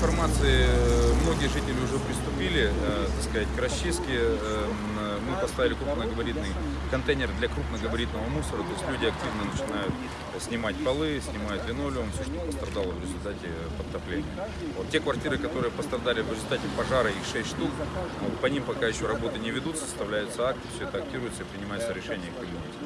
информации э, многие жители уже приступили, э, так сказать, к расчистке. Эм, э, Мы поставили крупногабаритный контейнер для крупногабаритного мусора, то есть люди активно начинают снимать полы, снимают линолеум, все, что пострадало в результате подтопления. Вот те квартиры, которые пострадали в результате пожара, их 6 штук, вот по ним пока еще работы не ведутся, составляются акты, все это актируется и принимается решение их применить.